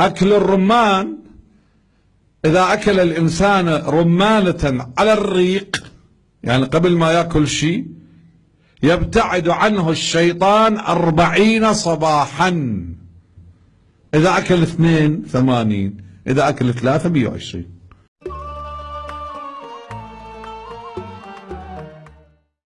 أكل الرمان إذا أكل الإنسان رمانة على الريق يعني قبل ما يأكل شيء يبتعد عنه الشيطان أربعين صباحا. إذا أكل اثنين ثمانين. إذا أكل ثلاثة مئة وعشرين.